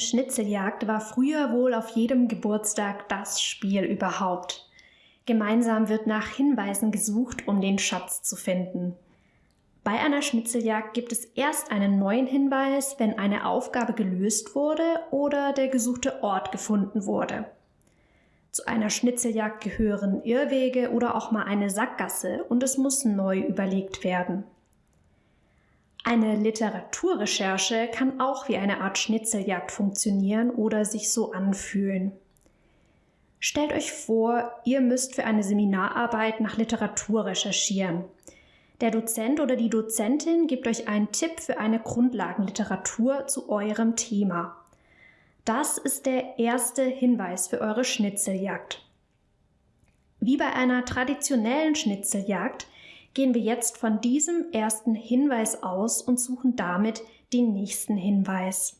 Schnitzeljagd war früher wohl auf jedem Geburtstag das Spiel überhaupt. Gemeinsam wird nach Hinweisen gesucht, um den Schatz zu finden. Bei einer Schnitzeljagd gibt es erst einen neuen Hinweis, wenn eine Aufgabe gelöst wurde oder der gesuchte Ort gefunden wurde. Zu einer Schnitzeljagd gehören Irrwege oder auch mal eine Sackgasse und es muss neu überlegt werden. Eine Literaturrecherche kann auch wie eine Art Schnitzeljagd funktionieren oder sich so anfühlen. Stellt euch vor, ihr müsst für eine Seminararbeit nach Literatur recherchieren. Der Dozent oder die Dozentin gibt euch einen Tipp für eine Grundlagenliteratur zu eurem Thema. Das ist der erste Hinweis für eure Schnitzeljagd. Wie bei einer traditionellen Schnitzeljagd gehen wir jetzt von diesem ersten Hinweis aus und suchen damit den nächsten Hinweis.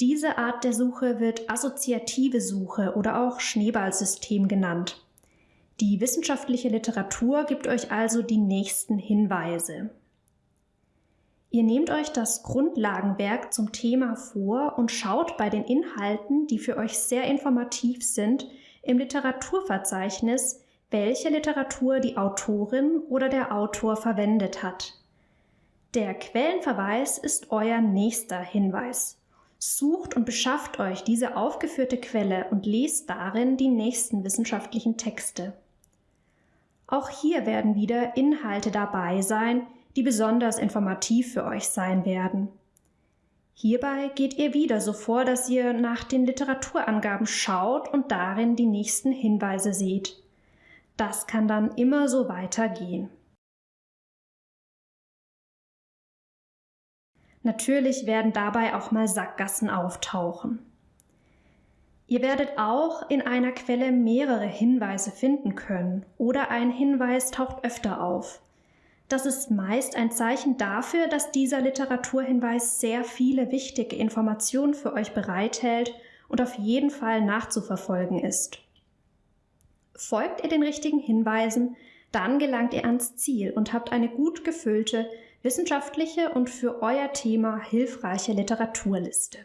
Diese Art der Suche wird assoziative Suche oder auch Schneeballsystem genannt. Die wissenschaftliche Literatur gibt euch also die nächsten Hinweise. Ihr nehmt euch das Grundlagenwerk zum Thema vor und schaut bei den Inhalten, die für euch sehr informativ sind, im Literaturverzeichnis, welche Literatur die Autorin oder der Autor verwendet hat. Der Quellenverweis ist euer nächster Hinweis. Sucht und beschafft euch diese aufgeführte Quelle und lest darin die nächsten wissenschaftlichen Texte. Auch hier werden wieder Inhalte dabei sein, die besonders informativ für euch sein werden. Hierbei geht ihr wieder so vor, dass ihr nach den Literaturangaben schaut und darin die nächsten Hinweise seht. Das kann dann immer so weitergehen. Natürlich werden dabei auch mal Sackgassen auftauchen. Ihr werdet auch in einer Quelle mehrere Hinweise finden können oder ein Hinweis taucht öfter auf. Das ist meist ein Zeichen dafür, dass dieser Literaturhinweis sehr viele wichtige Informationen für euch bereithält und auf jeden Fall nachzuverfolgen ist. Folgt ihr den richtigen Hinweisen, dann gelangt ihr ans Ziel und habt eine gut gefüllte, wissenschaftliche und für euer Thema hilfreiche Literaturliste.